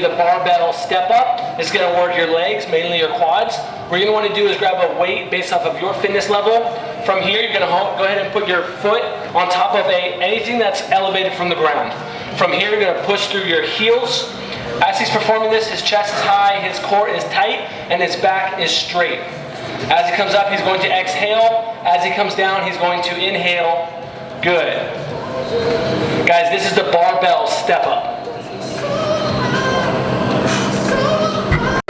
The barbell step up. It's gonna work your legs, mainly your quads. What you're gonna wanna do is grab a weight based off of your fitness level. From here, you're gonna go ahead and put your foot on top of a anything that's elevated from the ground. From here, you're gonna push through your heels. As he's performing this, his chest is high, his core is tight, and his back is straight. As he comes up, he's going to exhale. As he comes down, he's going to inhale. Good. Guys, this is the barbell step up.